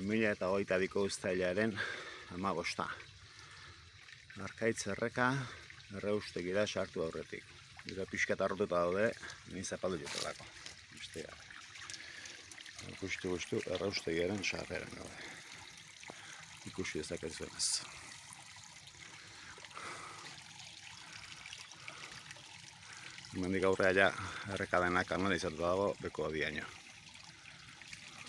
2000 eta hogeita biko ustailaren amagosta. Arkaitz erreka erreustegira sartu aurretik. Eta pixka eta daude, ni zapaldu jutelako. Beste gara. Ikusti guztu erraustegiaren sarreran gaude. Ikusi dezakezu ez. Mendik aurrea ja errekadenak kanalizatu dago beko diaino.